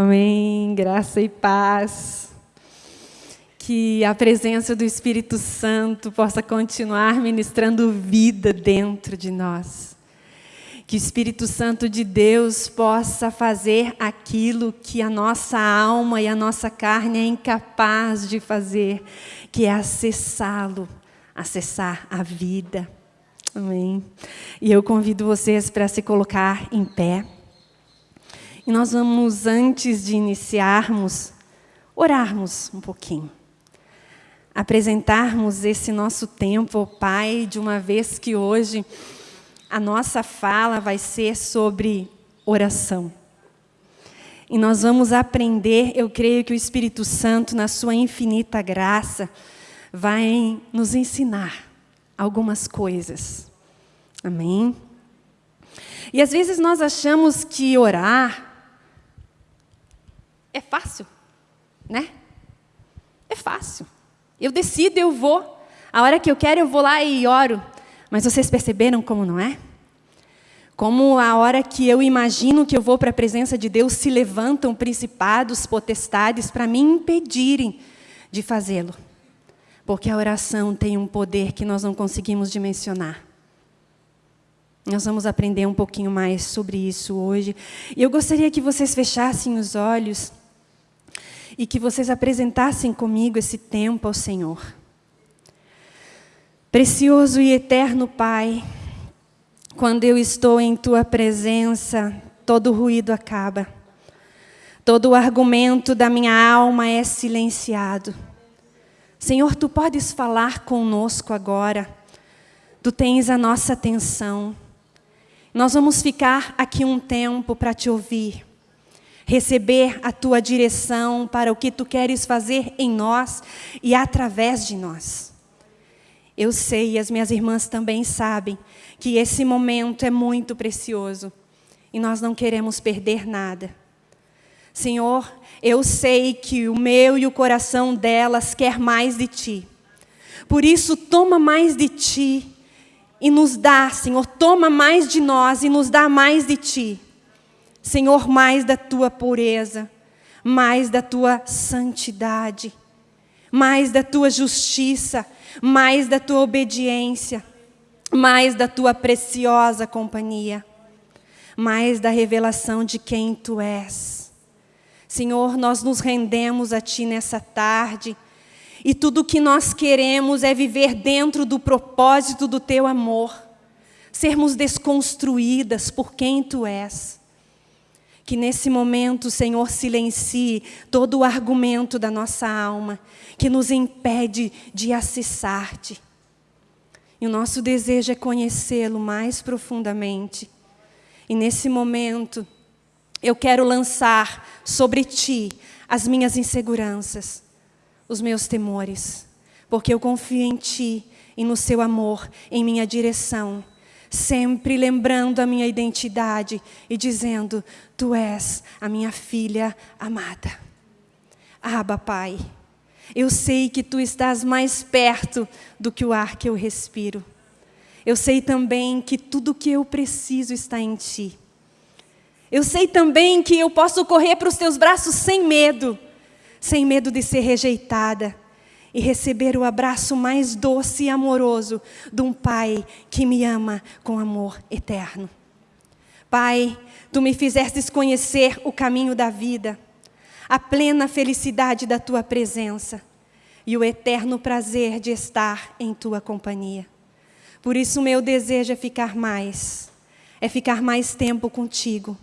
Amém. Graça e paz. Que a presença do Espírito Santo possa continuar ministrando vida dentro de nós. Que o Espírito Santo de Deus possa fazer aquilo que a nossa alma e a nossa carne é incapaz de fazer, que é acessá-lo, acessar a vida. Amém. E eu convido vocês para se colocar em pé. E nós vamos, antes de iniciarmos, orarmos um pouquinho. Apresentarmos esse nosso tempo Pai, de uma vez que hoje a nossa fala vai ser sobre oração. E nós vamos aprender, eu creio que o Espírito Santo, na sua infinita graça, vai nos ensinar algumas coisas. Amém? E às vezes nós achamos que orar é fácil, né? É fácil. Eu decido, eu vou. A hora que eu quero, eu vou lá e oro. Mas vocês perceberam como não é? Como a hora que eu imagino que eu vou para a presença de Deus, se levantam principados, potestades para me impedirem de fazê-lo. Porque a oração tem um poder que nós não conseguimos dimensionar. Nós vamos aprender um pouquinho mais sobre isso hoje. E eu gostaria que vocês fechassem os olhos e que vocês apresentassem comigo esse tempo ao Senhor. Precioso e eterno Pai, quando eu estou em Tua presença, todo ruído acaba. Todo o argumento da minha alma é silenciado. Senhor, Tu podes falar conosco agora. Tu tens a nossa atenção. Nós vamos ficar aqui um tempo para Te ouvir receber a tua direção para o que tu queres fazer em nós e através de nós. Eu sei, e as minhas irmãs também sabem, que esse momento é muito precioso e nós não queremos perder nada. Senhor, eu sei que o meu e o coração delas quer mais de Ti. Por isso, toma mais de Ti e nos dá, Senhor, toma mais de nós e nos dá mais de Ti. Senhor, mais da tua pureza, mais da tua santidade, mais da tua justiça, mais da tua obediência, mais da tua preciosa companhia, mais da revelação de quem tu és. Senhor, nós nos rendemos a ti nessa tarde. E tudo o que nós queremos é viver dentro do propósito do teu amor, sermos desconstruídas por quem tu és. Que nesse momento, Senhor, silencie todo o argumento da nossa alma que nos impede de acessar-te. E o nosso desejo é conhecê-lo mais profundamente. E nesse momento, eu quero lançar sobre ti as minhas inseguranças, os meus temores, porque eu confio em ti e no seu amor, em minha direção sempre lembrando a minha identidade e dizendo: Tu és a minha filha amada. Aba, Pai, eu sei que Tu estás mais perto do que o ar que eu respiro. Eu sei também que tudo o que eu preciso está em Ti. Eu sei também que eu posso correr para os Teus braços sem medo, sem medo de ser rejeitada e receber o abraço mais doce e amoroso de um Pai que me ama com amor eterno. Pai, Tu me fizestes conhecer o caminho da vida, a plena felicidade da Tua presença e o eterno prazer de estar em Tua companhia. Por isso, meu desejo é ficar mais, é ficar mais tempo contigo,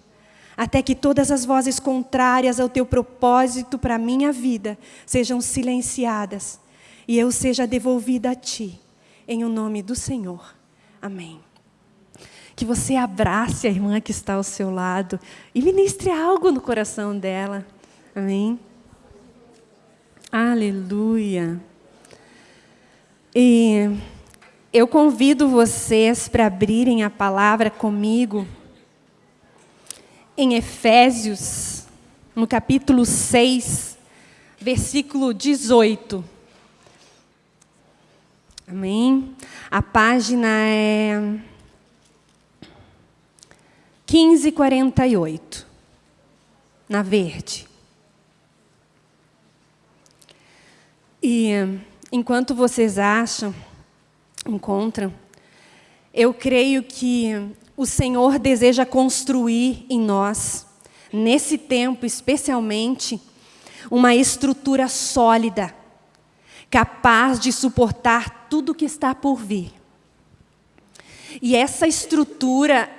até que todas as vozes contrárias ao Teu propósito para a minha vida sejam silenciadas e eu seja devolvida a Ti, em o nome do Senhor. Amém. Que você abrace a irmã que está ao seu lado e ministre algo no coração dela. Amém. Aleluia. E eu convido vocês para abrirem a palavra comigo em Efésios, no capítulo 6, versículo 18. Amém? A página é 1548. na verde. E enquanto vocês acham, encontram, eu creio que o Senhor deseja construir em nós, nesse tempo especialmente, uma estrutura sólida, capaz de suportar tudo que está por vir. E essa estrutura,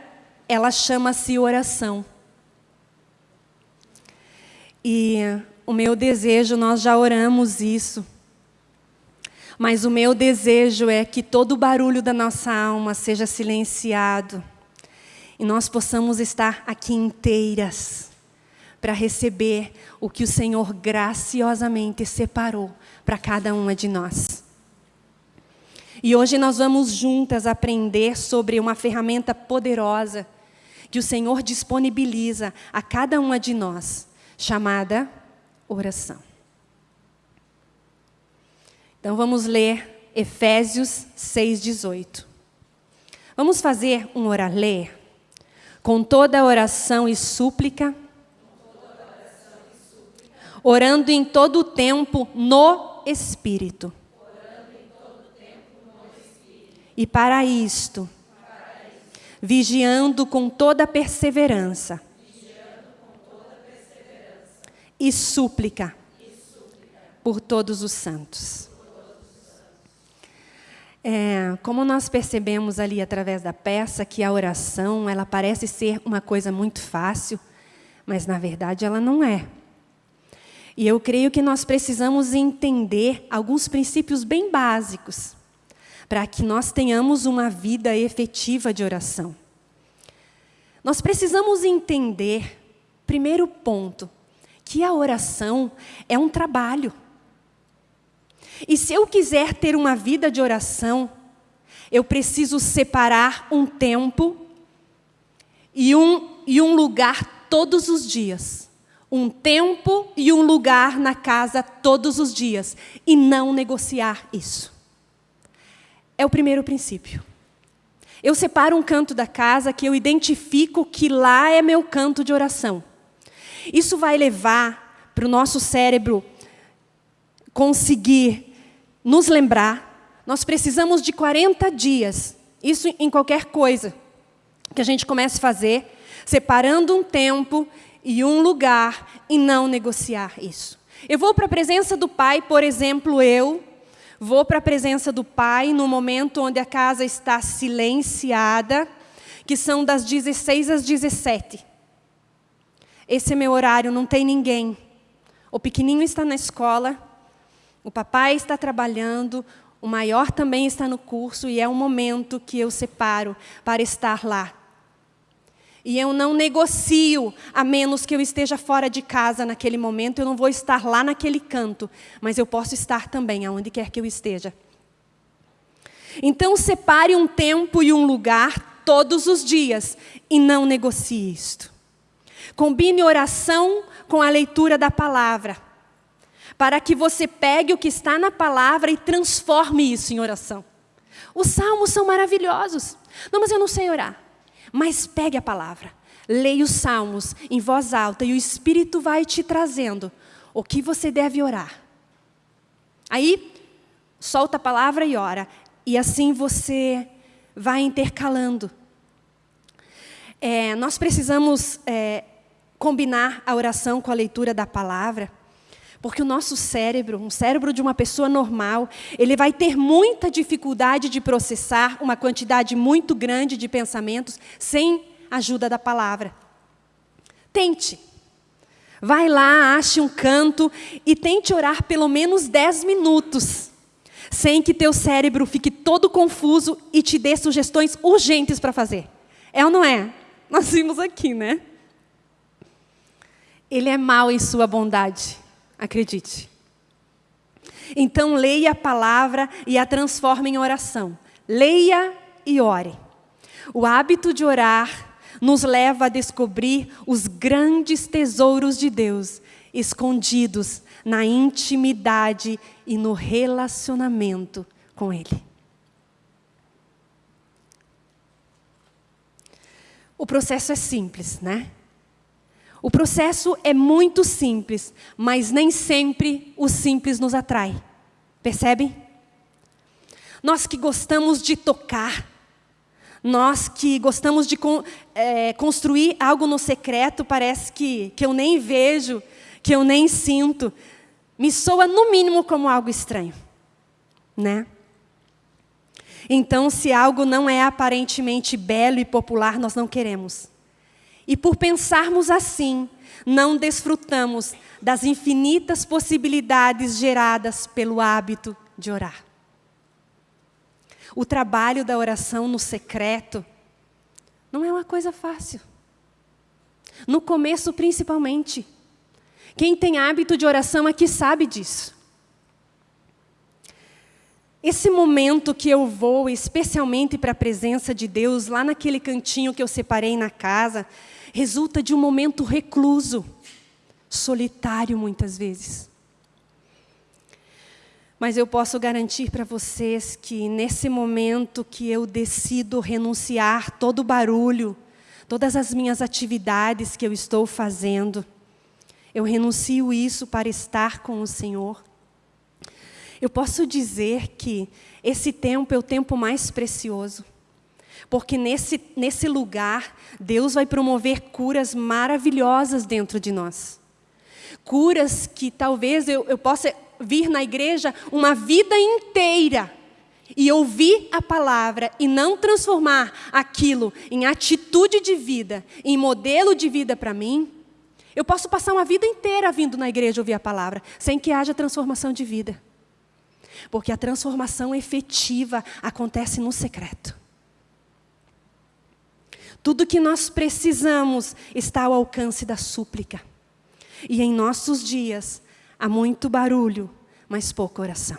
ela chama-se oração. E o meu desejo, nós já oramos isso, mas o meu desejo é que todo o barulho da nossa alma seja silenciado e nós possamos estar aqui inteiras para receber o que o Senhor graciosamente separou para cada uma de nós. E hoje nós vamos juntas aprender sobre uma ferramenta poderosa que o Senhor disponibiliza a cada uma de nós, chamada oração. Então vamos ler Efésios 6,18. Vamos fazer um oralê com toda oração e súplica, orando em todo o tempo no Espírito. E para isto, vigiando com toda perseverança, e súplica por todos os santos. É, como nós percebemos ali através da peça que a oração ela parece ser uma coisa muito fácil, mas na verdade ela não é. E eu creio que nós precisamos entender alguns princípios bem básicos para que nós tenhamos uma vida efetiva de oração. Nós precisamos entender, primeiro ponto, que a oração é um trabalho. E se eu quiser ter uma vida de oração, eu preciso separar um tempo e um, e um lugar todos os dias. Um tempo e um lugar na casa todos os dias. E não negociar isso. É o primeiro princípio. Eu separo um canto da casa que eu identifico que lá é meu canto de oração. Isso vai levar para o nosso cérebro conseguir nos lembrar. Nós precisamos de 40 dias, isso em qualquer coisa que a gente comece a fazer, separando um tempo e um lugar e não negociar isso. Eu vou para a presença do Pai, por exemplo, eu vou para a presença do Pai no momento onde a casa está silenciada, que são das 16 às 17. Esse é meu horário, não tem ninguém. O pequenininho está na escola, o papai está trabalhando, o maior também está no curso e é um momento que eu separo para estar lá. E eu não negocio, a menos que eu esteja fora de casa naquele momento, eu não vou estar lá naquele canto, mas eu posso estar também aonde quer que eu esteja. Então separe um tempo e um lugar todos os dias e não negocie isto. Combine oração com a leitura da palavra, para que você pegue o que está na palavra e transforme isso em oração. Os salmos são maravilhosos. Não, mas eu não sei orar. Mas pegue a palavra, leia os salmos em voz alta e o Espírito vai te trazendo o que você deve orar. Aí, solta a palavra e ora. E assim você vai intercalando. É, nós precisamos é, combinar a oração com a leitura da palavra, porque o nosso cérebro, um cérebro de uma pessoa normal, ele vai ter muita dificuldade de processar uma quantidade muito grande de pensamentos sem ajuda da palavra. Tente. Vai lá, ache um canto e tente orar pelo menos 10 minutos, sem que teu cérebro fique todo confuso e te dê sugestões urgentes para fazer. É ou não é? Nós vimos aqui, né? Ele é mau em sua bondade, acredite. Então leia a palavra e a transforme em oração. Leia e ore. O hábito de orar nos leva a descobrir os grandes tesouros de Deus escondidos na intimidade e no relacionamento com Ele. O processo é simples, né? O processo é muito simples, mas nem sempre o simples nos atrai. Percebem? Nós que gostamos de tocar, nós que gostamos de é, construir algo no secreto, parece que, que eu nem vejo, que eu nem sinto, me soa no mínimo como algo estranho. Né? Então, se algo não é aparentemente belo e popular, nós não queremos. E por pensarmos assim, não desfrutamos das infinitas possibilidades geradas pelo hábito de orar. O trabalho da oração no secreto não é uma coisa fácil. No começo, principalmente. Quem tem hábito de oração aqui sabe disso. Esse momento que eu vou especialmente para a presença de Deus, lá naquele cantinho que eu separei na casa, resulta de um momento recluso, solitário muitas vezes. Mas eu posso garantir para vocês que nesse momento que eu decido renunciar todo o barulho, todas as minhas atividades que eu estou fazendo, eu renuncio isso para estar com o Senhor. Eu posso dizer que esse tempo é o tempo mais precioso. Porque nesse, nesse lugar, Deus vai promover curas maravilhosas dentro de nós. Curas que talvez eu, eu possa vir na igreja uma vida inteira e ouvir a palavra e não transformar aquilo em atitude de vida, em modelo de vida para mim, eu posso passar uma vida inteira vindo na igreja ouvir a palavra, sem que haja transformação de vida. Porque a transformação efetiva acontece no secreto. Tudo que nós precisamos está ao alcance da súplica. E em nossos dias, Há muito barulho, mas pouca oração.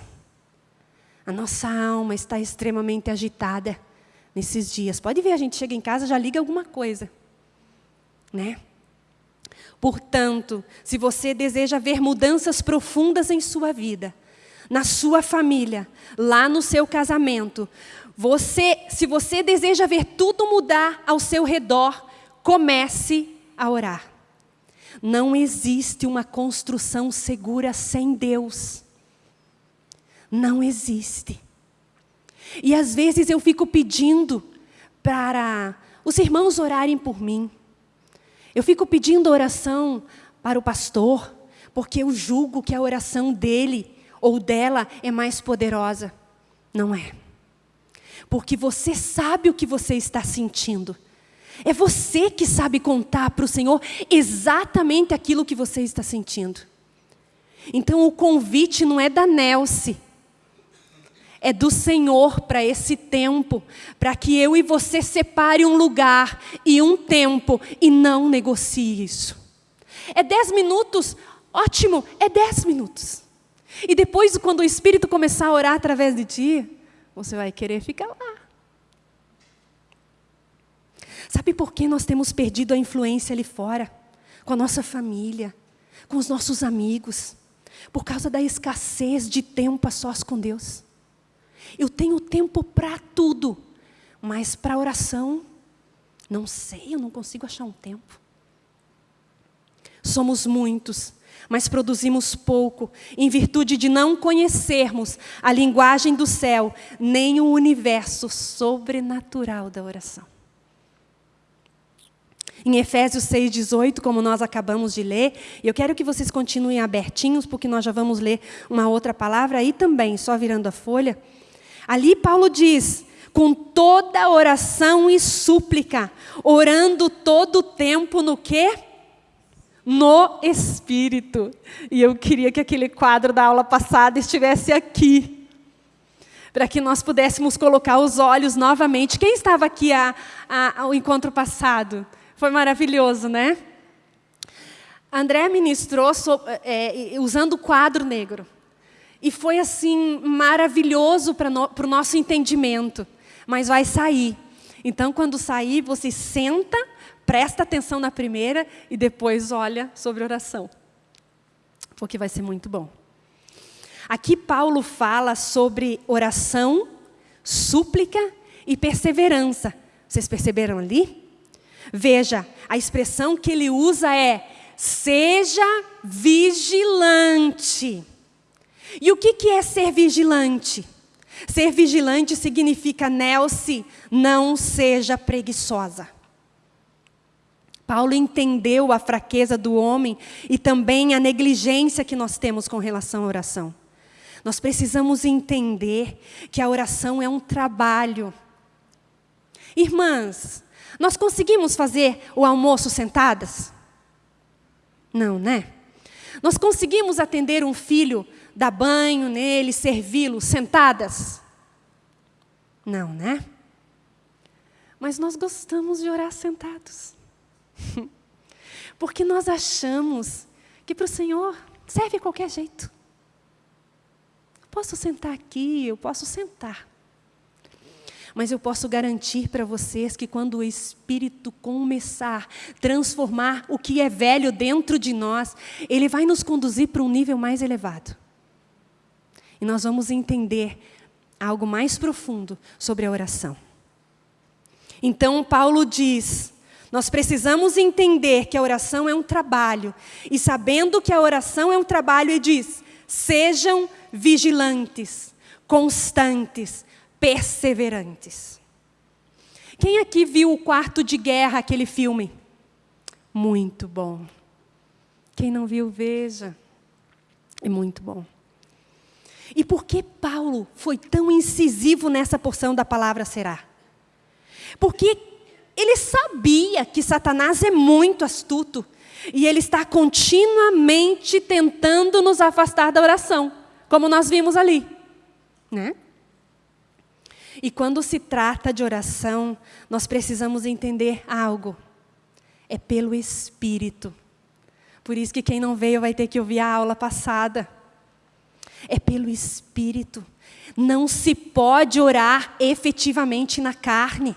A nossa alma está extremamente agitada nesses dias. Pode ver, a gente chega em casa já liga alguma coisa, né? Portanto, se você deseja ver mudanças profundas em sua vida, na sua família, lá no seu casamento, você, se você deseja ver tudo mudar ao seu redor, comece a orar. Não existe uma construção segura sem Deus. Não existe. E às vezes eu fico pedindo para os irmãos orarem por mim. Eu fico pedindo oração para o pastor, porque eu julgo que a oração dele ou dela é mais poderosa. Não é. Porque você sabe o que você está sentindo. É você que sabe contar para o Senhor exatamente aquilo que você está sentindo. Então o convite não é da Nelce, é do Senhor para esse tempo, para que eu e você separe um lugar e um tempo e não negocie isso. É dez minutos, ótimo, é dez minutos. E depois, quando o Espírito começar a orar através de ti, você vai querer ficar lá. Sabe por que nós temos perdido a influência ali fora? Com a nossa família, com os nossos amigos. Por causa da escassez de tempo a sós com Deus. Eu tenho tempo para tudo, mas para oração, não sei, eu não consigo achar um tempo. Somos muitos, mas produzimos pouco, em virtude de não conhecermos a linguagem do céu, nem o universo sobrenatural da oração. Em Efésios 6,18, como nós acabamos de ler, eu quero que vocês continuem abertinhos, porque nós já vamos ler uma outra palavra aí também, só virando a folha. Ali Paulo diz, com toda oração e súplica, orando todo o tempo no quê? No Espírito. E eu queria que aquele quadro da aula passada estivesse aqui, para que nós pudéssemos colocar os olhos novamente. Quem estava aqui a, a, ao encontro passado? Foi maravilhoso, né? André ministrou é, usando o quadro negro. E foi assim maravilhoso para no, o nosso entendimento. Mas vai sair. Então, quando sair, você senta, presta atenção na primeira e depois olha sobre oração. Porque vai ser muito bom. Aqui Paulo fala sobre oração, súplica e perseverança. Vocês perceberam ali? Veja, a expressão que ele usa é seja vigilante. E o que, que é ser vigilante? Ser vigilante significa, Nelce, não seja preguiçosa. Paulo entendeu a fraqueza do homem e também a negligência que nós temos com relação à oração. Nós precisamos entender que a oração é um trabalho. Irmãs, nós conseguimos fazer o almoço sentadas? Não, né? Nós conseguimos atender um filho, dar banho nele, servi-lo sentadas? Não, né? Mas nós gostamos de orar sentados. Porque nós achamos que para o Senhor serve qualquer jeito. Eu posso sentar aqui, eu posso sentar. Mas eu posso garantir para vocês que quando o Espírito começar a transformar o que é velho dentro de nós, ele vai nos conduzir para um nível mais elevado. E nós vamos entender algo mais profundo sobre a oração. Então, Paulo diz: nós precisamos entender que a oração é um trabalho. E sabendo que a oração é um trabalho, ele diz: sejam vigilantes, constantes, perseverantes. Quem aqui viu o Quarto de Guerra, aquele filme? Muito bom. Quem não viu, veja. É muito bom. E por que Paulo foi tão incisivo nessa porção da palavra será? Porque ele sabia que Satanás é muito astuto e ele está continuamente tentando nos afastar da oração, como nós vimos ali, né? E quando se trata de oração, nós precisamos entender algo. É pelo Espírito. Por isso que quem não veio vai ter que ouvir a aula passada. É pelo Espírito. Não se pode orar efetivamente na carne.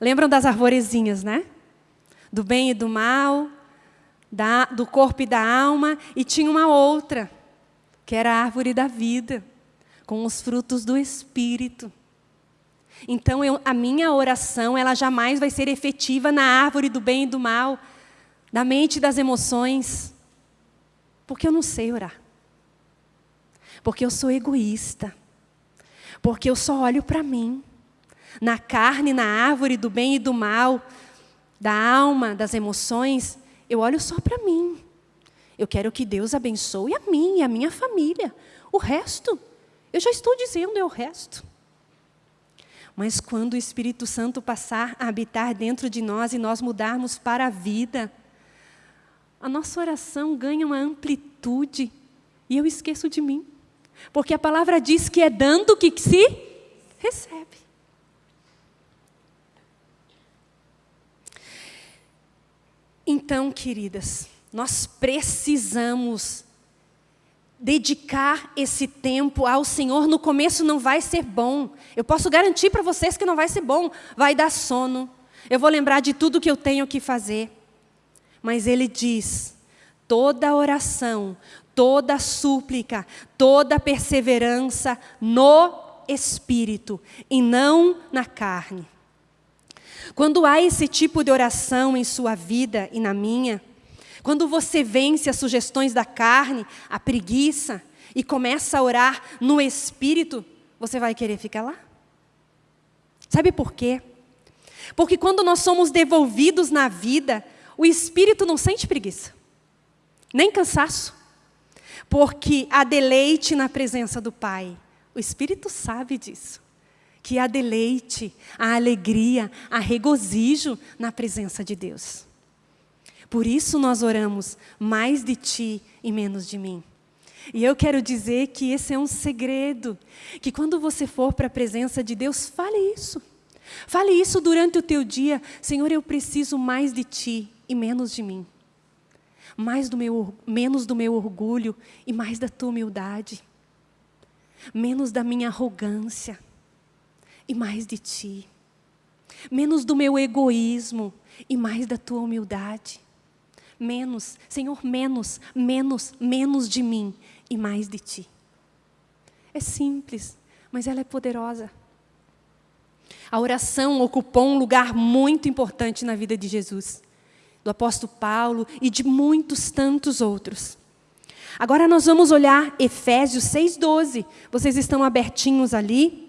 Lembram das arvorezinhas, né? Do bem e do mal, da, do corpo e da alma, e tinha uma outra, que era a árvore da vida com os frutos do Espírito. Então, eu, a minha oração, ela jamais vai ser efetiva na árvore do bem e do mal, da mente e das emoções, porque eu não sei orar. Porque eu sou egoísta. Porque eu só olho para mim. Na carne, na árvore do bem e do mal, da alma, das emoções, eu olho só para mim. Eu quero que Deus abençoe a mim e a minha família. O resto, eu já estou dizendo, é o resto. Mas quando o Espírito Santo passar a habitar dentro de nós e nós mudarmos para a vida, a nossa oração ganha uma amplitude e eu esqueço de mim. Porque a palavra diz que é dando que se recebe. Então, queridas, nós precisamos dedicar esse tempo ao Senhor no começo não vai ser bom. Eu posso garantir para vocês que não vai ser bom. Vai dar sono. Eu vou lembrar de tudo que eu tenho que fazer. Mas Ele diz: toda oração, toda súplica, toda perseverança no Espírito e não na carne. Quando há esse tipo de oração em sua vida e na minha, quando você vence as sugestões da carne, a preguiça, e começa a orar no espírito, você vai querer ficar lá? Sabe por quê? Porque quando nós somos devolvidos na vida, o espírito não sente preguiça, nem cansaço, porque há deleite na presença do Pai. O espírito sabe disso. Que há deleite, há alegria, há regozijo na presença de Deus. Por isso nós oramos mais de ti e menos de mim. E eu quero dizer que esse é um segredo, que quando você for para a presença de Deus, fale isso. Fale isso durante o teu dia. Senhor, eu preciso mais de ti e menos de mim. Mais do meu, menos do meu orgulho e mais da tua humildade. Menos da minha arrogância e mais de ti. Menos do meu egoísmo e mais da tua humildade. Menos, Senhor, menos, menos, menos de mim e mais de ti. É simples, mas ela é poderosa. A oração ocupou um lugar muito importante na vida de Jesus. do apóstolo Paulo e de muitos tantos outros. Agora nós vamos olhar Efésios 6,12. Vocês estão abertinhos ali?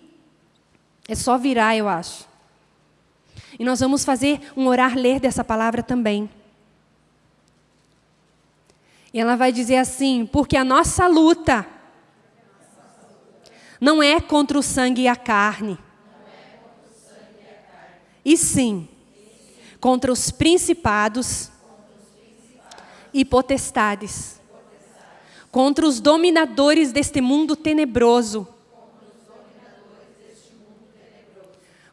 É só virar, eu acho. E nós vamos fazer um orar ler dessa palavra também. E ela vai dizer assim: porque a nossa luta não é contra o sangue e a carne, e sim contra os principados e potestades, contra os dominadores deste mundo tenebroso,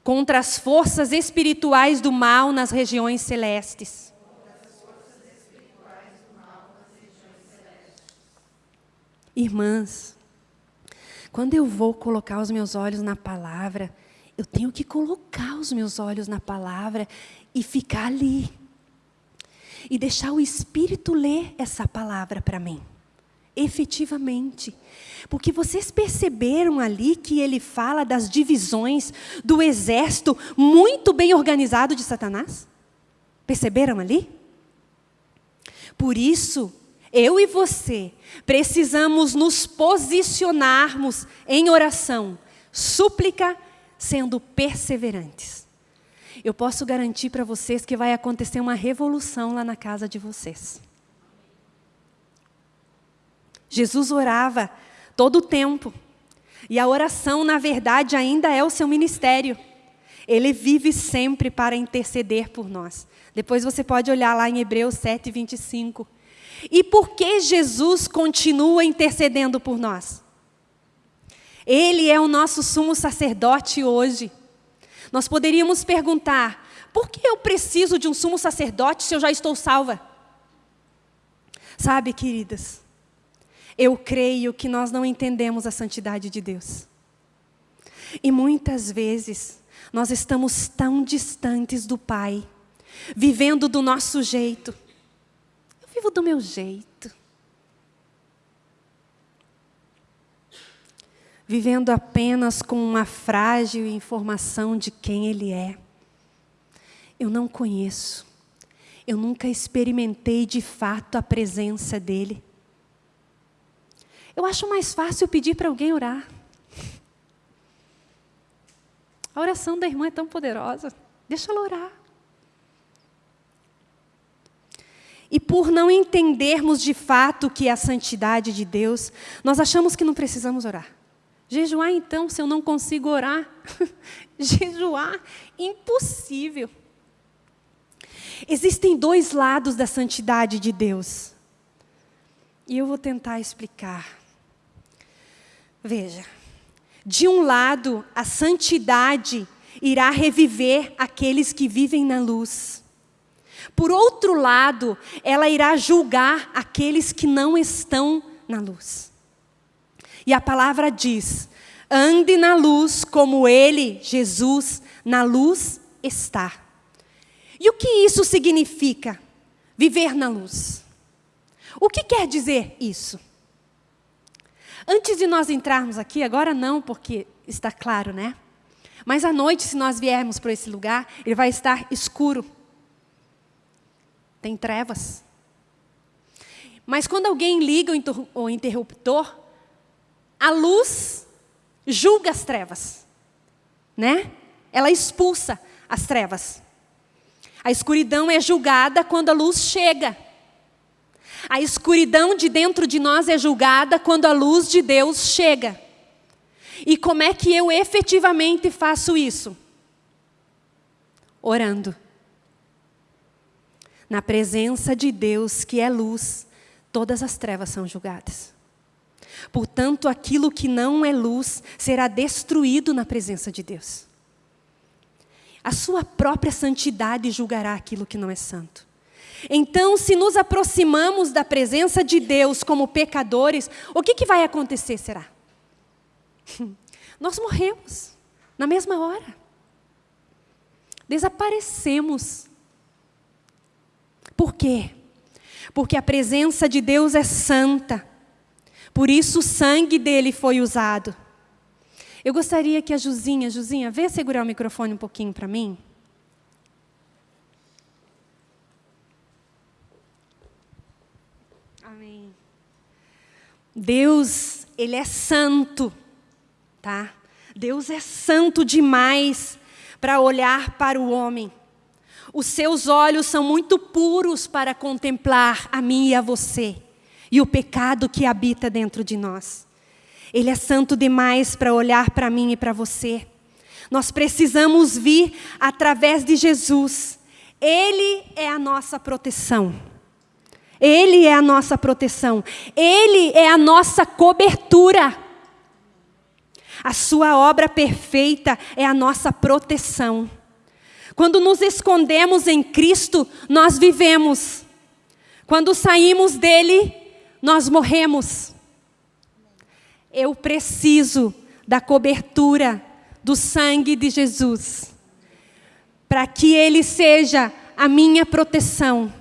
contra as forças espirituais do mal nas regiões celestes. Irmãs, quando eu vou colocar os meus olhos na palavra, eu tenho que colocar os meus olhos na palavra e ficar ali. E deixar o Espírito ler essa palavra para mim. Efetivamente. Porque vocês perceberam ali que ele fala das divisões do exército muito bem organizado de Satanás? Perceberam ali? Por isso, eu e você, precisamos nos posicionarmos em oração, súplica, sendo perseverantes. Eu posso garantir para vocês que vai acontecer uma revolução lá na casa de vocês. Jesus orava todo o tempo. E a oração, na verdade, ainda é o seu ministério. Ele vive sempre para interceder por nós. Depois você pode olhar lá em Hebreus 7, 25. E por que Jesus continua intercedendo por nós? Ele é o nosso sumo sacerdote hoje. Nós poderíamos perguntar: por que eu preciso de um sumo sacerdote se eu já estou salva? Sabe, queridas, eu creio que nós não entendemos a santidade de Deus. E muitas vezes nós estamos tão distantes do Pai, vivendo do nosso jeito, vivo do meu jeito. Vivendo apenas com uma frágil informação de quem Ele é. Eu não conheço. Eu nunca experimentei de fato a presença dEle. Eu acho mais fácil pedir para alguém orar. A oração da irmã é tão poderosa. Deixa ela orar. E por não entendermos de fato o que é a santidade de Deus, nós achamos que não precisamos orar. Jejuar, então, se eu não consigo orar? Jejuar, impossível. Existem dois lados da santidade de Deus. E eu vou tentar explicar. Veja, de um lado, a santidade irá reviver aqueles que vivem na luz. Por outro lado, ela irá julgar aqueles que não estão na luz. E a palavra diz: ande na luz como ele, Jesus, na luz está. E o que isso significa? Viver na luz. O que quer dizer isso? Antes de nós entrarmos aqui, agora não, porque está claro, né? Mas à noite, se nós viermos para esse lugar, ele vai estar escuro tem trevas. Mas quando alguém liga o interruptor, a luz julga as trevas, né? Ela expulsa as trevas. A escuridão é julgada quando a luz chega. A escuridão de dentro de nós é julgada quando a luz de Deus chega. E como é que eu efetivamente faço isso? Orando. Na presença de Deus, que é luz, todas as trevas são julgadas. Portanto, aquilo que não é luz será destruído na presença de Deus. A sua própria santidade julgará aquilo que não é santo. Então, se nos aproximamos da presença de Deus como pecadores, o que, que vai acontecer, será? Nós morremos na mesma hora. Desaparecemos por quê? Porque a presença de Deus é santa. Por isso o sangue dele foi usado. Eu gostaria que a Juzinha, Juzinha, vê segurar o microfone um pouquinho para mim. Amém. Deus, Ele é santo, tá? Deus é santo demais para olhar para o homem. Os seus olhos são muito puros para contemplar a mim e a você e o pecado que habita dentro de nós. Ele é santo demais para olhar para mim e para você. Nós precisamos vir através de Jesus. Ele é a nossa proteção. Ele é a nossa proteção. Ele é a nossa cobertura. A sua obra perfeita é a nossa proteção. Quando nos escondemos em Cristo, nós vivemos. Quando saímos dele, nós morremos. Eu preciso da cobertura do sangue de Jesus, para que ele seja a minha proteção,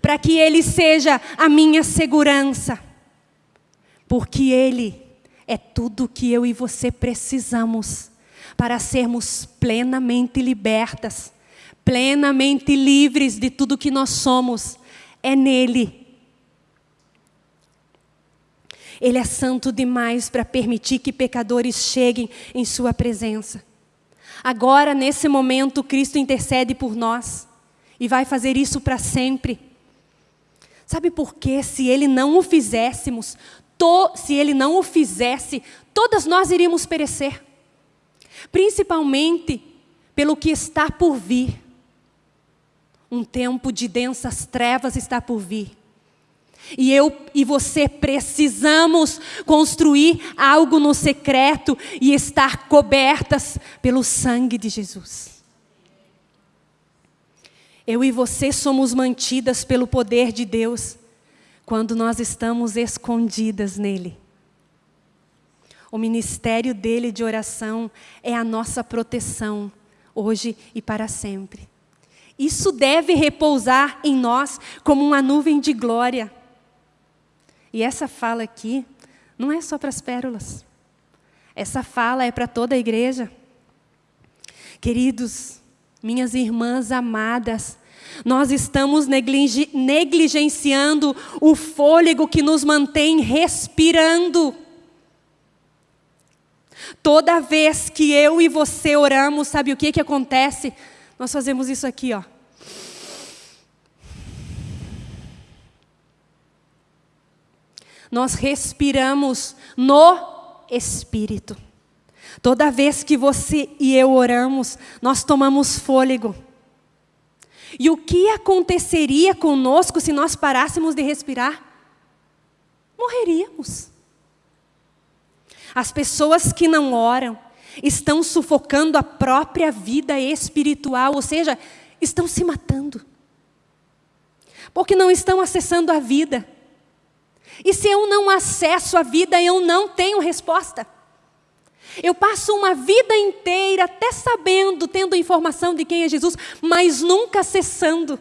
para que ele seja a minha segurança, porque ele é tudo que eu e você precisamos para sermos plenamente libertas, plenamente livres de tudo que nós somos. É nele. Ele é santo demais para permitir que pecadores cheguem em Sua presença. Agora, nesse momento, Cristo intercede por nós e vai fazer isso para sempre. Sabe por quê? Se Ele não o fizéssemos, to, se Ele não o fizesse, todas nós iríamos perecer principalmente pelo que está por vir. Um tempo de densas trevas está por vir. E eu e você precisamos construir algo no secreto e estar cobertas pelo sangue de Jesus. Eu e você somos mantidas pelo poder de Deus quando nós estamos escondidas nele. O ministério dele de oração é a nossa proteção, hoje e para sempre. Isso deve repousar em nós como uma nuvem de glória. E essa fala aqui não é só para as pérolas. Essa fala é para toda a igreja. Queridos, minhas irmãs amadas, nós estamos negligenciando o fôlego que nos mantém respirando. Toda vez que eu e você oramos, sabe o que, que acontece? Nós fazemos isso aqui, ó. Nós respiramos no Espírito. Toda vez que você e eu oramos, nós tomamos fôlego. E o que aconteceria conosco se nós parássemos de respirar? Morreríamos. As pessoas que não oram estão sufocando a própria vida espiritual, ou seja, estão se matando. Porque não estão acessando a vida. E se eu não acesso a vida, eu não tenho resposta. Eu passo uma vida inteira até sabendo, tendo informação de quem é Jesus, mas nunca acessando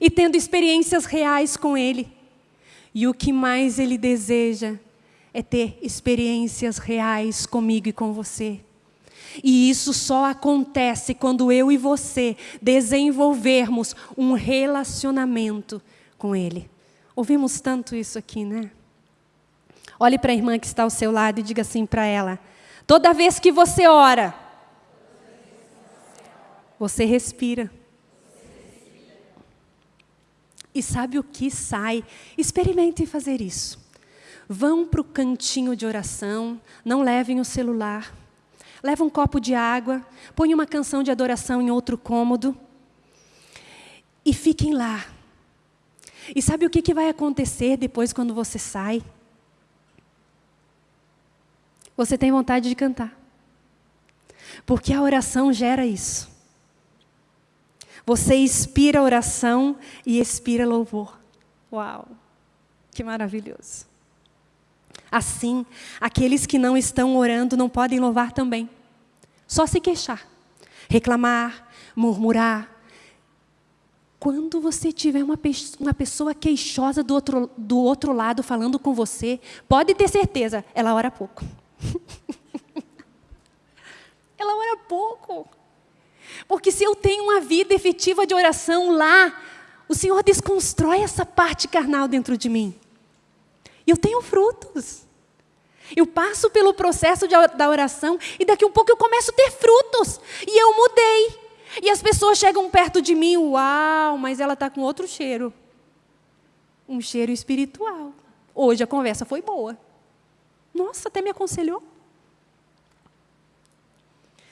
e tendo experiências reais com Ele. E o que mais Ele deseja é ter experiências reais comigo e com você. E isso só acontece quando eu e você desenvolvermos um relacionamento com Ele. Ouvimos tanto isso aqui, né? Olhe para a irmã que está ao seu lado e diga assim para ela: toda vez que você ora, você respira. E sabe o que sai? Experimente fazer isso. Vão para o cantinho de oração, não levem o celular. Leva um copo de água, põe uma canção de adoração em outro cômodo e fiquem lá. E sabe o que vai acontecer depois quando você sai? Você tem vontade de cantar. Porque a oração gera isso. Você inspira oração e expira louvor. Uau! Que maravilhoso. Assim, aqueles que não estão orando não podem louvar também. Só se queixar, reclamar, murmurar. Quando você tiver uma, uma pessoa queixosa do outro, do outro lado falando com você, pode ter certeza, ela ora pouco. ela ora pouco. Porque se eu tenho uma vida efetiva de oração lá, o Senhor desconstrói essa parte carnal dentro de mim. E eu tenho frutos. Eu passo pelo processo de, da oração e daqui a um pouco eu começo a ter frutos. E eu mudei. E as pessoas chegam perto de mim, uau, mas ela está com outro cheiro. Um cheiro espiritual. Hoje a conversa foi boa. Nossa, até me aconselhou.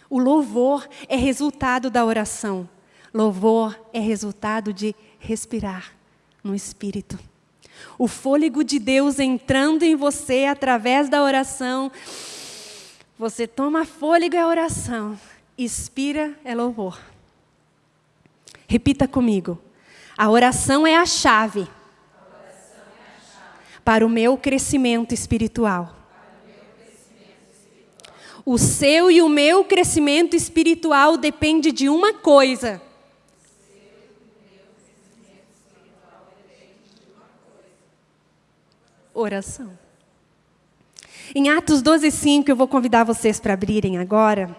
O louvor é resultado da oração. Louvor é resultado de respirar no Espírito. O fôlego de Deus entrando em você através da oração. Você toma fôlego é oração, expira é louvor. Repita comigo. A oração é a chave, é a chave. para o meu crescimento espiritual. O seu e o meu crescimento espiritual depende de uma coisa. Oração. Em Atos 12, 5, eu vou convidar vocês para abrirem agora.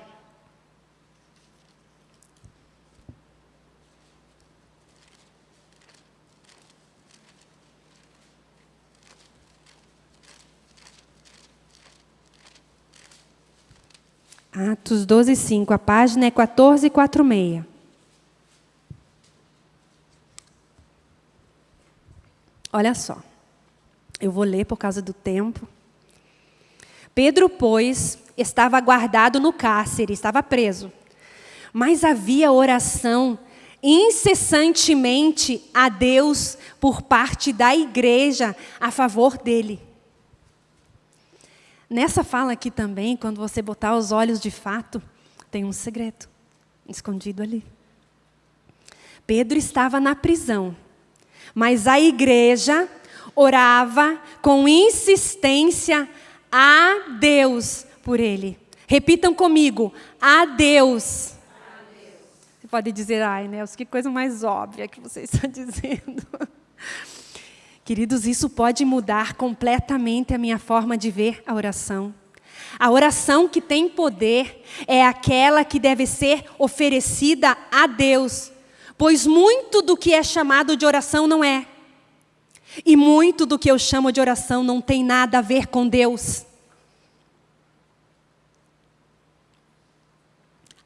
Atos 12, 5. A página é 1446. Olha só. Eu vou ler por causa do tempo. Pedro, pois, estava guardado no cárcere, estava preso. Mas havia oração incessantemente a Deus por parte da igreja a favor dele. Nessa fala aqui também, quando você botar os olhos de fato, tem um segredo escondido ali. Pedro estava na prisão, mas a igreja orava com insistência a Deus por ele. Repitam comigo, a Deus. Você pode dizer, ai, Nelson, que coisa mais óbvia que você está dizendo. Queridos, isso pode mudar completamente a minha forma de ver a oração. A oração que tem poder é aquela que deve ser oferecida a Deus, pois muito do que é chamado de oração não é. E muito do que eu chamo de oração não tem nada a ver com Deus.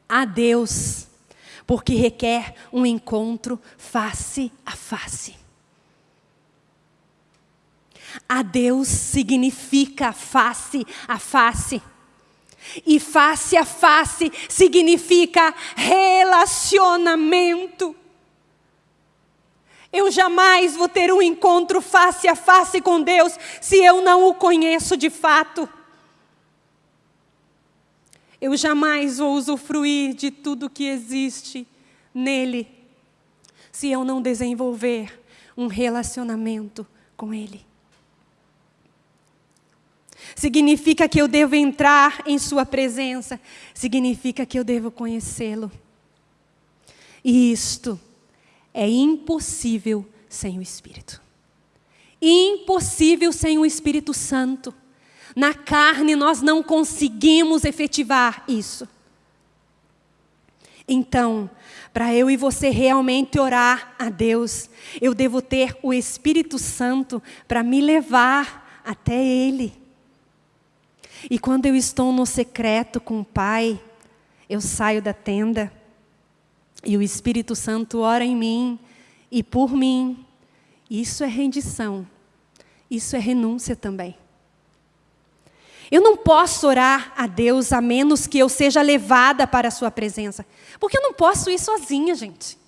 A Deus, porque requer um encontro face a face. A Deus significa face a face. E face a face significa relacionamento. Eu jamais vou ter um encontro face a face com Deus se eu não o conheço de fato. Eu jamais vou usufruir de tudo que existe nele se eu não desenvolver um relacionamento com Ele. Significa que eu devo entrar em Sua presença. Significa que eu devo conhecê-lo. E isto é impossível sem o Espírito. Impossível sem o Espírito Santo. Na carne nós não conseguimos efetivar isso. Então, para eu e você realmente orar a Deus, eu devo ter o Espírito Santo para me levar até Ele. E quando eu estou no secreto com o Pai, eu saio da tenda e o Espírito Santo ora em mim e por mim. Isso é rendição. Isso é renúncia também. Eu não posso orar a Deus a menos que eu seja levada para a Sua presença. Porque eu não posso ir sozinha, gente.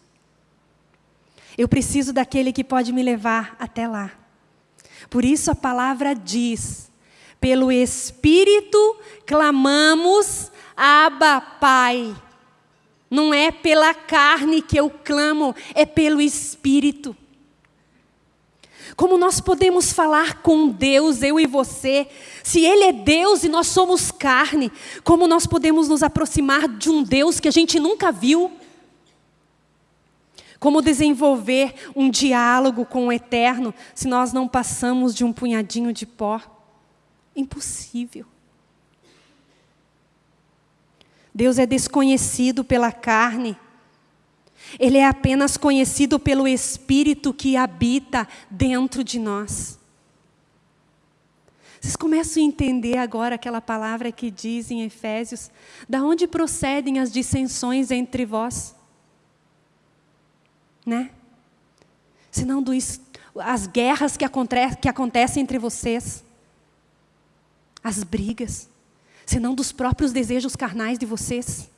Eu preciso daquele que pode me levar até lá. Por isso a palavra diz pelo Espírito clamamos, Abba, Pai. Não é pela carne que eu clamo, é pelo Espírito. Como nós podemos falar com Deus, eu e você, se Ele é Deus e nós somos carne, como nós podemos nos aproximar de um Deus que a gente nunca viu? Como desenvolver um diálogo com o Eterno se nós não passamos de um punhadinho de pó? Impossível. Deus é desconhecido pela carne. Ele é apenas conhecido pelo Espírito que habita dentro de nós. Vocês começam a entender agora aquela palavra que diz em Efésios: da onde procedem as dissensões entre vós? Né? Senão do, as guerras que, aconte, que acontecem entre vocês, as brigas, senão dos próprios desejos carnais de vocês.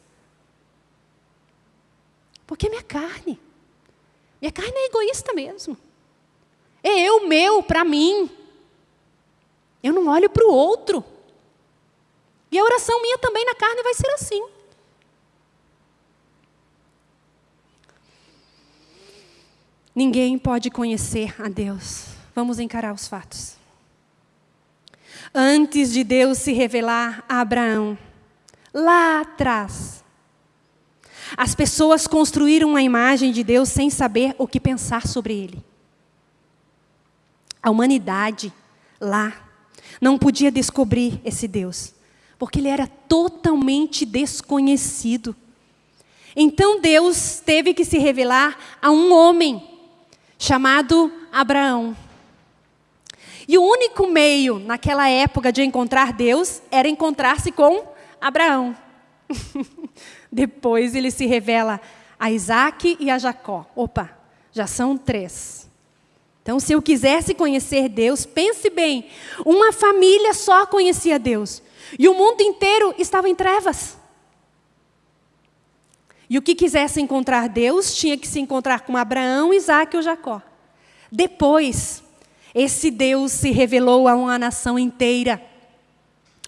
Porque é minha carne. Minha carne é egoísta mesmo. É eu, meu, para mim. Eu não olho para o outro. E a oração minha também na carne vai ser assim. Ninguém pode conhecer a Deus. Vamos encarar os fatos. Antes de Deus se revelar a Abraão, lá atrás, as pessoas construíram uma imagem de Deus sem saber o que pensar sobre ele. A humanidade, lá, não podia descobrir esse Deus, porque ele era totalmente desconhecido. Então Deus teve que se revelar a um homem chamado Abraão. E o único meio naquela época de encontrar Deus era encontrar-se com Abraão. Depois ele se revela a Isaac e a Jacó. Opa, já são três. Então, se eu quisesse conhecer Deus, pense bem: uma família só conhecia Deus, e o mundo inteiro estava em trevas. E o que quisesse encontrar Deus tinha que se encontrar com Abraão, Isaac ou Jacó. Depois, esse Deus se revelou a uma nação inteira,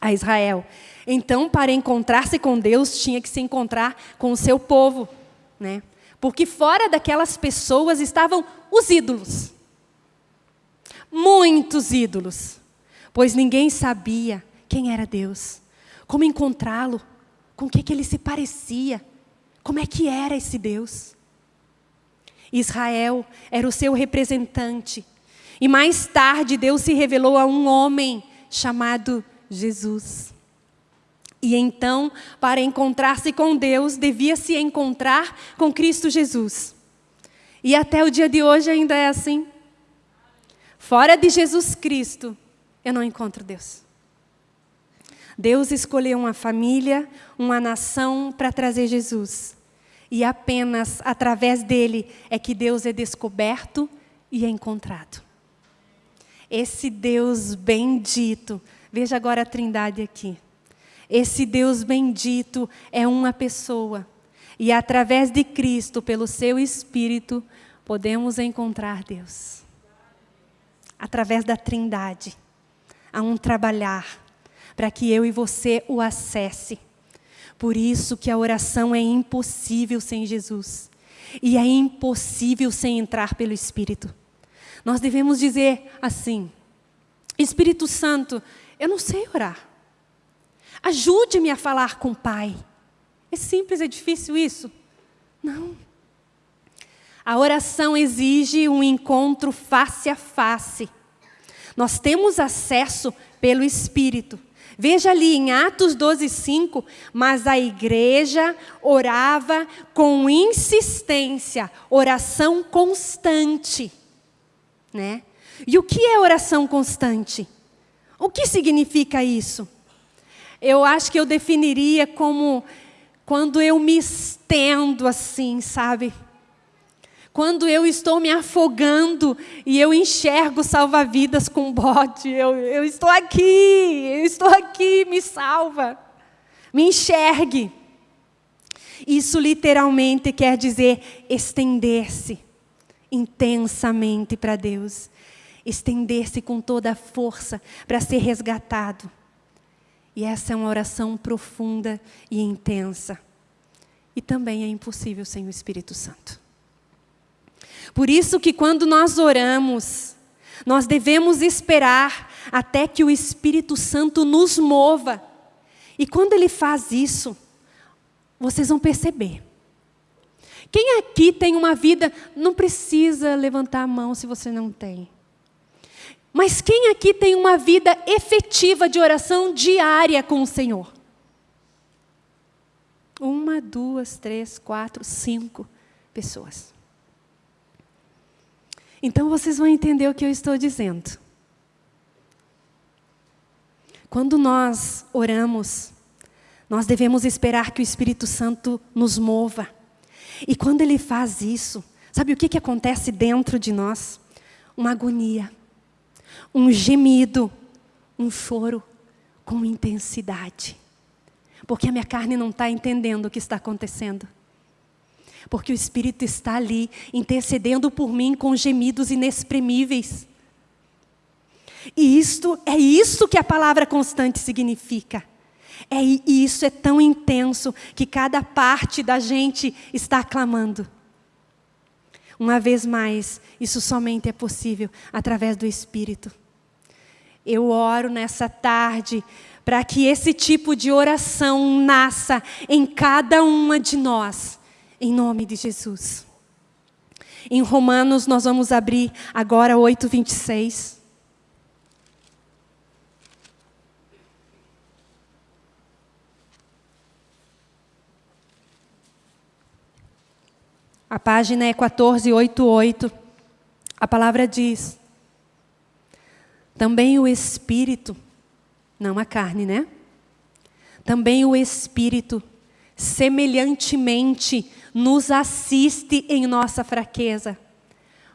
a Israel. Então, para encontrar-se com Deus, tinha que se encontrar com o seu povo, né? Porque fora daquelas pessoas estavam os ídolos. Muitos ídolos. Pois ninguém sabia quem era Deus, como encontrá-lo, com o que, que ele se parecia. Como é que era esse Deus? Israel era o seu representante. E mais tarde Deus se revelou a um homem chamado Jesus. E então, para encontrar-se com Deus, devia se encontrar com Cristo Jesus. E até o dia de hoje ainda é assim. Fora de Jesus Cristo, eu não encontro Deus. Deus escolheu uma família, uma nação para trazer Jesus. E apenas através dele é que Deus é descoberto e é encontrado. Esse Deus bendito, veja agora a trindade aqui. Esse Deus bendito é uma pessoa. E através de Cristo, pelo seu Espírito, podemos encontrar Deus. Através da trindade. Há um trabalhar para que eu e você o acesse. Por isso que a oração é impossível sem Jesus. E é impossível sem entrar pelo Espírito. Nós devemos dizer assim: Espírito Santo, eu não sei orar. Ajude-me a falar com o Pai. É simples, é difícil isso? Não. A oração exige um encontro face a face. Nós temos acesso pelo Espírito. Veja ali em Atos 12, 5, mas a igreja orava com insistência, oração constante. Né? E o que é oração constante? O que significa isso? Eu acho que eu definiria como quando eu me estendo assim, sabe? Quando eu estou me afogando e eu enxergo salva-vidas com bote, eu, eu estou aqui, eu estou aqui, me salva. Me enxergue. Isso literalmente quer dizer estender-se intensamente para Deus. Estender-se com toda a força para ser resgatado. E essa é uma oração profunda e intensa. E também é impossível sem o Espírito Santo. Por isso que quando nós oramos, nós devemos esperar até que o Espírito Santo nos mova. E quando ele faz isso, vocês vão perceber. Quem aqui tem uma vida, não precisa levantar a mão se você não tem. Mas quem aqui tem uma vida efetiva de oração diária com o Senhor? Uma, duas, três, quatro, cinco pessoas. Então vocês vão entender o que eu estou dizendo. Quando nós oramos, nós devemos esperar que o Espírito Santo nos mova. E quando ele faz isso, sabe o que, que acontece dentro de nós? Uma agonia, um gemido, um choro com intensidade. Porque a minha carne não está entendendo o que está acontecendo. Porque o Espírito está ali, intercedendo por mim com gemidos inexprimíveis. E isto é isso que a palavra constante significa. É, e isso é tão intenso que cada parte da gente está clamando. Uma vez mais, isso somente é possível através do Espírito. Eu oro nessa tarde para que esse tipo de oração nasça em cada uma de nós, em nome de Jesus. Em Romanos, nós vamos abrir agora 8, 26. A página é 1488. A palavra diz: Também o Espírito, não a carne, né? Também o Espírito, semelhantemente, nos assiste em nossa fraqueza,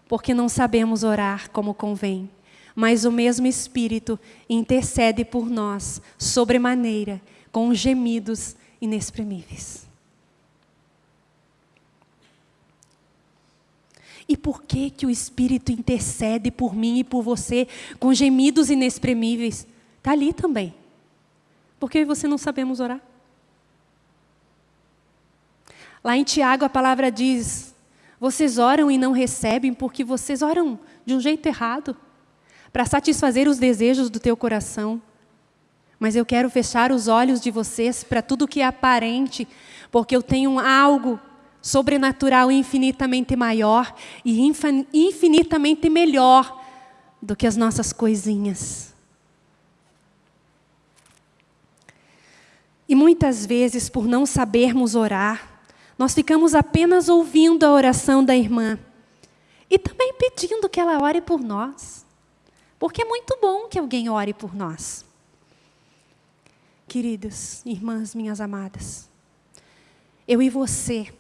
porque não sabemos orar como convém. Mas o mesmo Espírito intercede por nós, sobremaneira, com gemidos inexprimíveis. E por que, que o Espírito intercede por mim e por você com gemidos inexprimíveis? Está ali também. Porque você não sabemos orar. Lá em Tiago a palavra diz: vocês oram e não recebem porque vocês oram de um jeito errado, para satisfazer os desejos do teu coração. Mas eu quero fechar os olhos de vocês para tudo que é aparente, porque eu tenho algo sobrenatural infinitamente maior e infinitamente melhor do que as nossas coisinhas. E muitas vezes, por não sabermos orar, nós ficamos apenas ouvindo a oração da irmã e também pedindo que ela ore por nós, porque é muito bom que alguém ore por nós. Queridas, irmãs minhas amadas, eu e você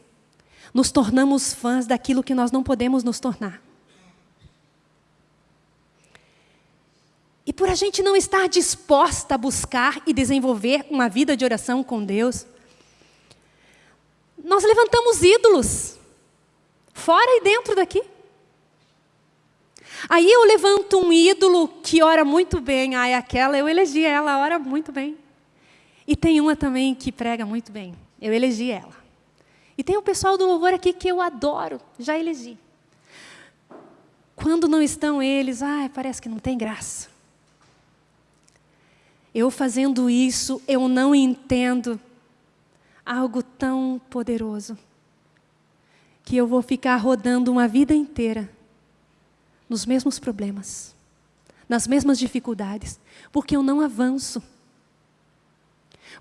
nos tornamos fãs daquilo que nós não podemos nos tornar. E por a gente não estar disposta a buscar e desenvolver uma vida de oração com Deus, nós levantamos ídolos, fora e dentro daqui. Aí eu levanto um ídolo que ora muito bem, ai, aquela, eu elegi ela, ora muito bem. E tem uma também que prega muito bem, eu elegi ela. E tem o pessoal do louvor aqui que eu adoro, já elegi. Quando não estão eles, ai, parece que não tem graça. Eu fazendo isso, eu não entendo algo tão poderoso que eu vou ficar rodando uma vida inteira nos mesmos problemas, nas mesmas dificuldades, porque eu não avanço.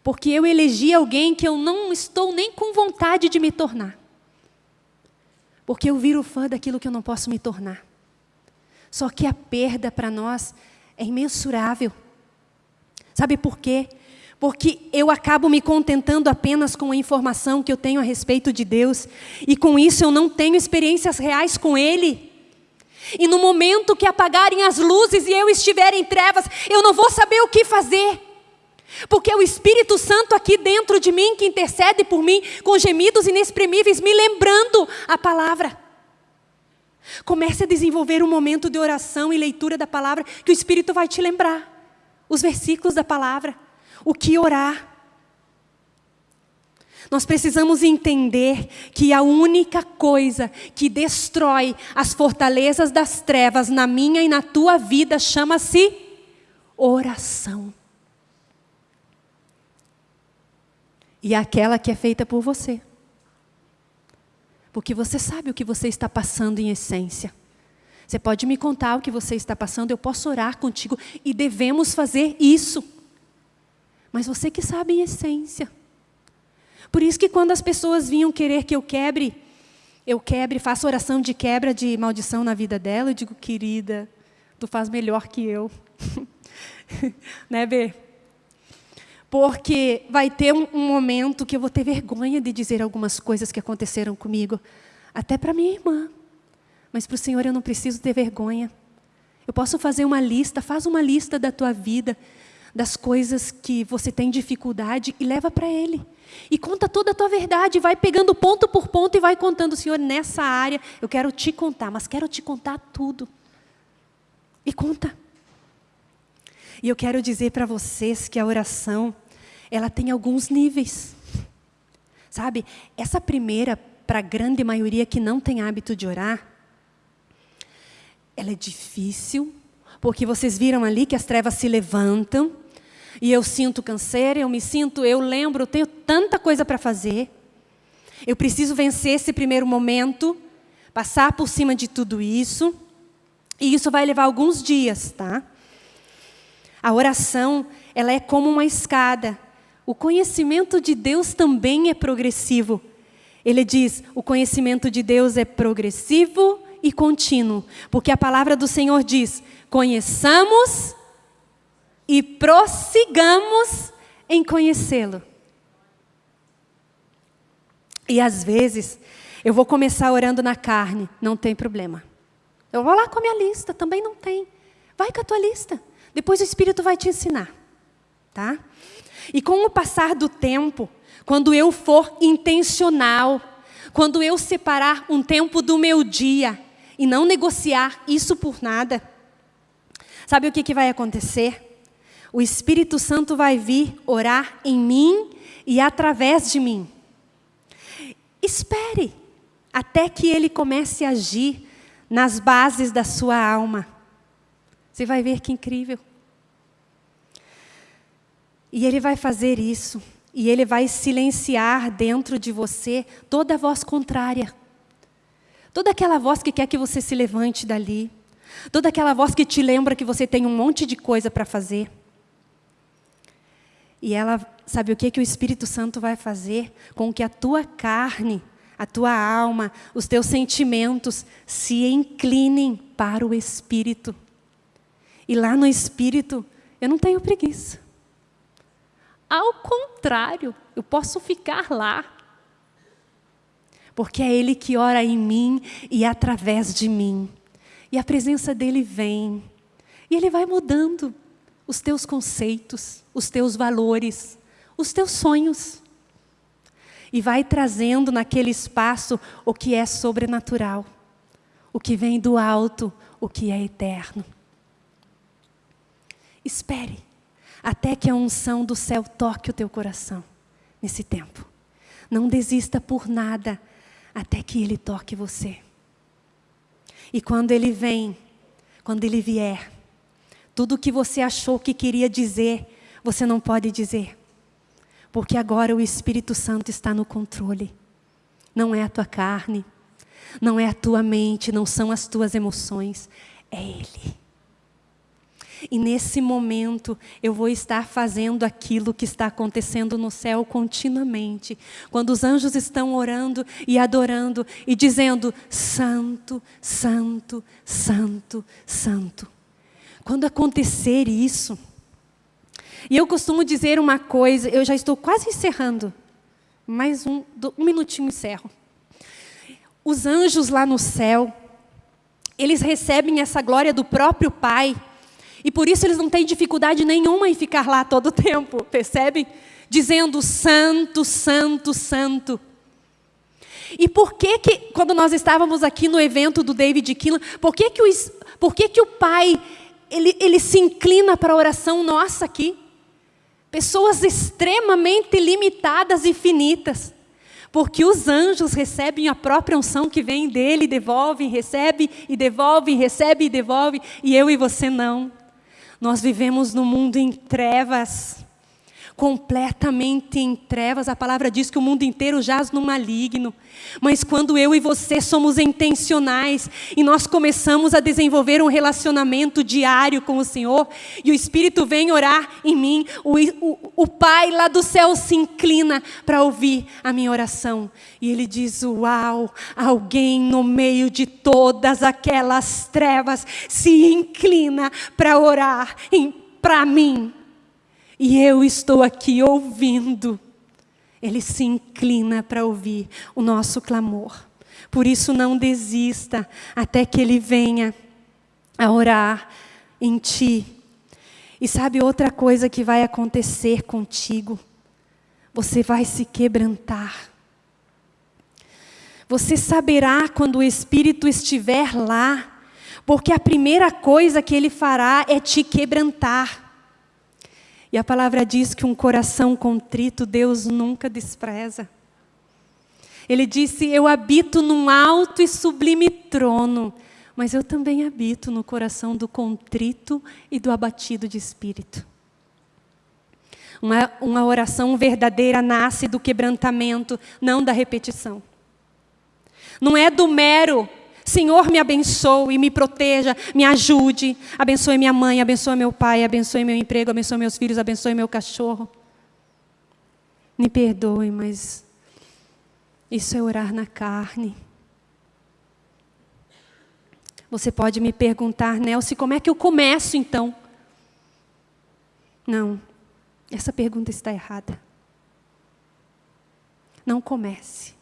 Porque eu elegi alguém que eu não estou nem com vontade de me tornar. Porque eu viro fã daquilo que eu não posso me tornar. Só que a perda para nós é imensurável. Sabe por quê? Porque eu acabo me contentando apenas com a informação que eu tenho a respeito de Deus, e com isso eu não tenho experiências reais com Ele. E no momento que apagarem as luzes e eu estiver em trevas, eu não vou saber o que fazer. Porque é o Espírito Santo aqui dentro de mim que intercede por mim com gemidos inexprimíveis, me lembrando a palavra. Comece a desenvolver um momento de oração e leitura da palavra, que o Espírito vai te lembrar. Os versículos da palavra, o que orar. Nós precisamos entender que a única coisa que destrói as fortalezas das trevas na minha e na tua vida chama-se oração. E aquela que é feita por você. Porque você sabe o que você está passando em essência. Você pode me contar o que você está passando, eu posso orar contigo e devemos fazer isso. Mas você que sabe em essência. Por isso que quando as pessoas vinham querer que eu quebre, eu quebre, faço oração de quebra de maldição na vida dela, eu digo, querida, tu faz melhor que eu. né, Bê? Porque vai ter um, um momento que eu vou ter vergonha de dizer algumas coisas que aconteceram comigo, até para minha irmã. Mas para o Senhor eu não preciso ter vergonha. Eu posso fazer uma lista, faz uma lista da tua vida, das coisas que você tem dificuldade e leva para Ele. E conta toda a tua verdade, vai pegando ponto por ponto e vai contando, Senhor, nessa área eu quero te contar, mas quero te contar tudo. E conta. E eu quero dizer para vocês que a oração, ela tem alguns níveis. Sabe, essa primeira, para a grande maioria que não tem hábito de orar, ela é difícil, porque vocês viram ali que as trevas se levantam, e eu sinto câncer, eu me sinto, eu lembro, eu tenho tanta coisa para fazer. Eu preciso vencer esse primeiro momento, passar por cima de tudo isso. E isso vai levar alguns dias, tá? A oração, ela é como uma escada. O conhecimento de Deus também é progressivo. Ele diz: o conhecimento de Deus é progressivo e contínuo, porque a palavra do Senhor diz: conheçamos e prossigamos em conhecê-lo. E às vezes, eu vou começar orando na carne, não tem problema. Eu vou lá com a minha lista, também não tem. Vai com a tua lista. Depois o Espírito vai te ensinar. Tá? E com o passar do tempo, quando eu for intencional, quando eu separar um tempo do meu dia e não negociar isso por nada, sabe o que, que vai acontecer? o Espírito Santo vai vir orar em mim e através de mim. Espere até que ele comece a agir nas bases da sua alma. Você vai ver que incrível. E ele vai fazer isso. E ele vai silenciar dentro de você toda a voz contrária. Toda aquela voz que quer que você se levante dali. Toda aquela voz que te lembra que você tem um monte de coisa para fazer. E ela, sabe o que, que o Espírito Santo vai fazer? Com que a tua carne, a tua alma, os teus sentimentos se inclinem para o Espírito. E lá no Espírito, eu não tenho preguiça. Ao contrário, eu posso ficar lá. Porque é Ele que ora em mim e através de mim. E a presença dEle vem. E Ele vai mudando os teus conceitos, os teus valores, os teus sonhos. E vai trazendo naquele espaço o que é sobrenatural, o que vem do alto, o que é eterno. Espere até que a unção do céu toque o teu coração nesse tempo. Não desista por nada até que ele toque você. E quando ele vem, quando ele vier, tudo o que você achou que queria dizer, você não pode dizer. Porque agora o Espírito Santo está no controle. Não é a tua carne, não é a tua mente, não são as tuas emoções, é Ele. E nesse momento eu vou estar fazendo aquilo que está acontecendo no céu continuamente. Quando os anjos estão orando e adorando e dizendo: Santo, Santo, Santo, Santo. Quando acontecer isso, e eu costumo dizer uma coisa, eu já estou quase encerrando, mais um, um minutinho encerro. Os anjos lá no céu, eles recebem essa glória do próprio Pai, e por isso eles não têm dificuldade nenhuma em ficar lá todo o tempo, percebem? Dizendo santo, santo, santo. E por que que, quando nós estávamos aqui no evento do David Keelan, por que que o, por que que o Pai ele, ele se inclina para a oração nossa aqui. Pessoas extremamente limitadas e finitas. Porque os anjos recebem a própria unção que vem dele, devolvem, recebe e devolve, recebe e devolve, e eu e você não. Nós vivemos num mundo em trevas completamente em trevas. A palavra diz que o mundo inteiro jaz no maligno. Mas quando eu e você somos intencionais e nós começamos a desenvolver um relacionamento diário com o Senhor, e o Espírito vem orar em mim, o, o, o Pai lá do céu se inclina para ouvir a minha oração. E ele diz: Uau, alguém no meio de todas aquelas trevas se inclina para orar para mim. E eu estou aqui ouvindo. Ele se inclina para ouvir o nosso clamor. Por isso, não desista até que Ele venha a orar em ti. E sabe outra coisa que vai acontecer contigo? Você vai se quebrantar. Você saberá quando o Espírito estiver lá, porque a primeira coisa que ele fará é te quebrantar. E a palavra diz que um coração contrito Deus nunca despreza. Ele disse: Eu habito num alto e sublime trono, mas eu também habito no coração do contrito e do abatido de espírito. Uma, uma oração verdadeira nasce do quebrantamento, não da repetição. Não é do mero Senhor, me abençoe, me proteja, me ajude. Abençoe minha mãe, abençoe meu pai, abençoe meu emprego, abençoe meus filhos, abençoe meu cachorro. Me perdoe, mas isso é orar na carne. Você pode me perguntar, Nelson, como é que eu começo então? Não, essa pergunta está errada. Não comece.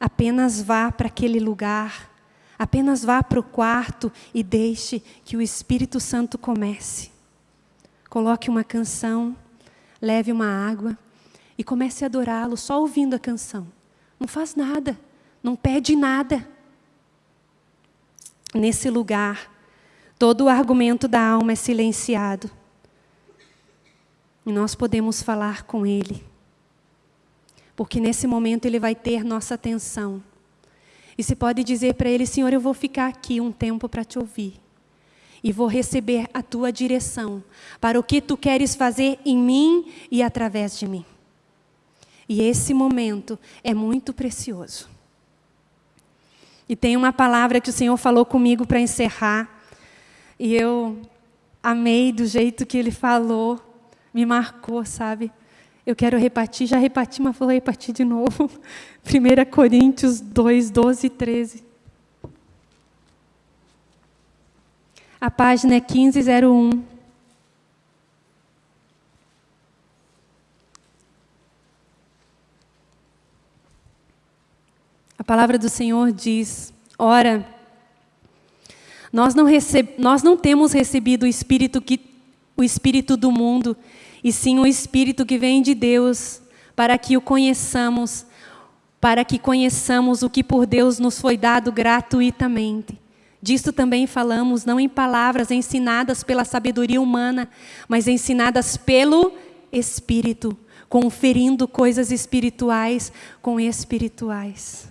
Apenas vá para aquele lugar, apenas vá para o quarto e deixe que o Espírito Santo comece. Coloque uma canção, leve uma água e comece a adorá-lo só ouvindo a canção. Não faz nada, não pede nada. Nesse lugar, todo o argumento da alma é silenciado. E nós podemos falar com Ele porque nesse momento ele vai ter nossa atenção. E se pode dizer para ele, Senhor, eu vou ficar aqui um tempo para te ouvir. E vou receber a tua direção para o que tu queres fazer em mim e através de mim. E esse momento é muito precioso. E tem uma palavra que o Senhor falou comigo para encerrar. E eu amei do jeito que ele falou, me marcou, sabe? Eu quero repartir, já reparti, mas vou repartir de novo. 1 Coríntios 2, 12 e 13. A página é 1501. A palavra do Senhor diz: Ora, nós não, receb... nós não temos recebido o Espírito, que... o Espírito do mundo, e sim o Espírito que vem de Deus, para que o conheçamos, para que conheçamos o que por Deus nos foi dado gratuitamente. Disto também falamos, não em palavras ensinadas pela sabedoria humana, mas ensinadas pelo Espírito, conferindo coisas espirituais com espirituais.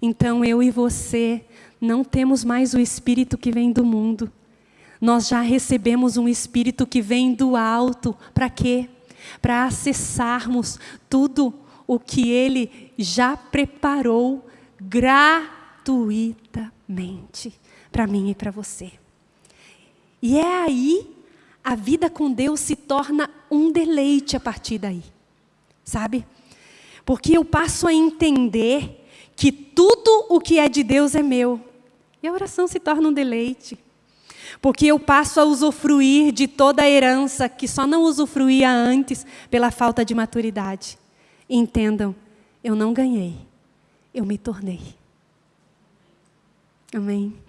Então eu e você não temos mais o Espírito que vem do mundo, nós já recebemos um Espírito que vem do alto. Para quê? Para acessarmos tudo o que Ele já preparou gratuitamente para mim e para você. E é aí a vida com Deus se torna um deleite a partir daí. Sabe? Porque eu passo a entender que tudo o que é de Deus é meu. E a oração se torna um deleite porque eu passo a usufruir de toda a herança que só não usufruía antes pela falta de maturidade. Entendam, eu não ganhei, eu me tornei. Amém.